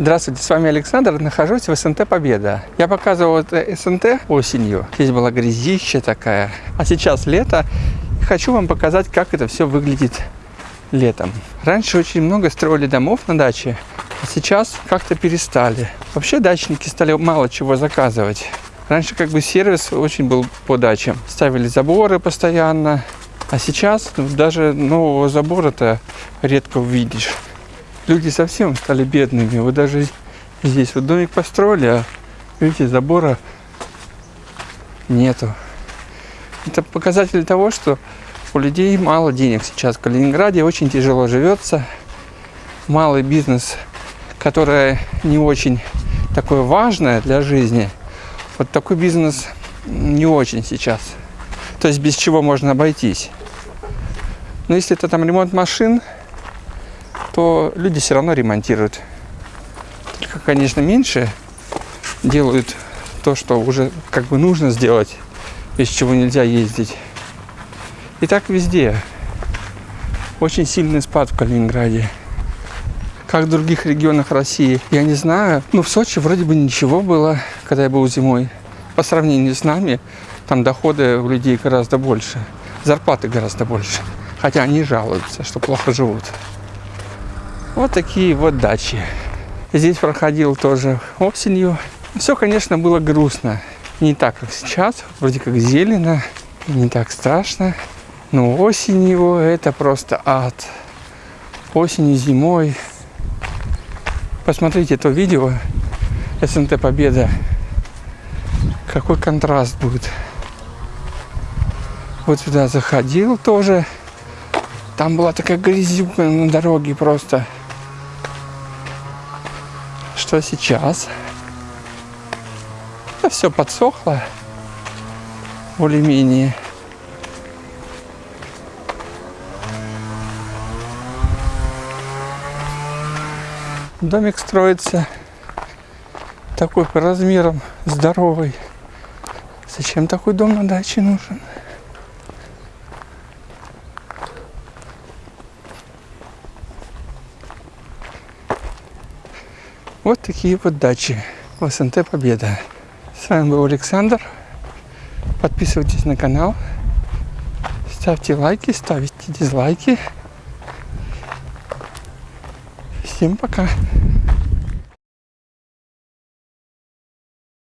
Здравствуйте, с вами Александр. Нахожусь в СНТ Победа. Я показывал это СНТ осенью. Здесь была грязища такая. А сейчас лето. Хочу вам показать, как это все выглядит летом. Раньше очень много строили домов на даче, а сейчас как-то перестали. Вообще дачники стали мало чего заказывать. Раньше как бы сервис очень был по дачам. Ставили заборы постоянно. А сейчас даже нового забора-то редко увидишь. Люди совсем стали бедными. Вот даже здесь вот домик построили, а видите, забора нету. Это показатель того, что у людей мало денег сейчас в Калининграде, очень тяжело живется. Малый бизнес, который не очень такое важное для жизни, вот такой бизнес не очень сейчас. То есть без чего можно обойтись. Но если это там ремонт машин, то люди все равно ремонтируют. Только, конечно, меньше делают то, что уже как бы нужно сделать, без чего нельзя ездить. И так везде. Очень сильный спад в Калининграде. Как в других регионах России, я не знаю. Ну, в Сочи вроде бы ничего было, когда я был зимой. По сравнению с нами, там доходы у людей гораздо больше. Зарплаты гораздо больше. Хотя они жалуются, что плохо живут. Вот такие вот дачи. Здесь проходил тоже осенью. Все, конечно, было грустно. Не так, как сейчас. Вроде как зелено, не так страшно. Но осенью это просто ад. Осенью, зимой. Посмотрите это видео СНТ Победа. Какой контраст будет. Вот сюда заходил тоже. Там была такая грязюка на дороге просто. Что сейчас? Все подсохло. Более-менее. Домик строится такой по размерам здоровый. Зачем такой дом на даче нужен? Вот такие вот дачи в СНТ Победа. С вами был Александр. Подписывайтесь на канал. Ставьте лайки, ставите дизлайки. Всем пока.